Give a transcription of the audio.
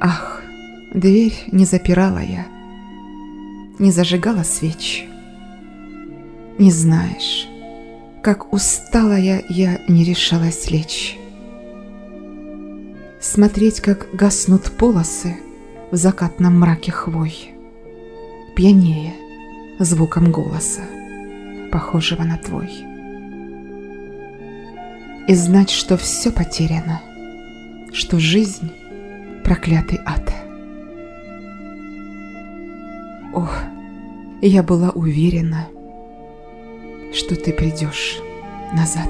Ах, дверь не запирала я, не зажигала свеч. Не знаешь, как усталая я не решалась лечь. Смотреть, как гаснут полосы в закатном мраке хвой, пьянее звуком голоса, похожего на твой. И знать, что все потеряно, что жизнь — проклятый ад. Ох, я была уверена, что ты придешь назад.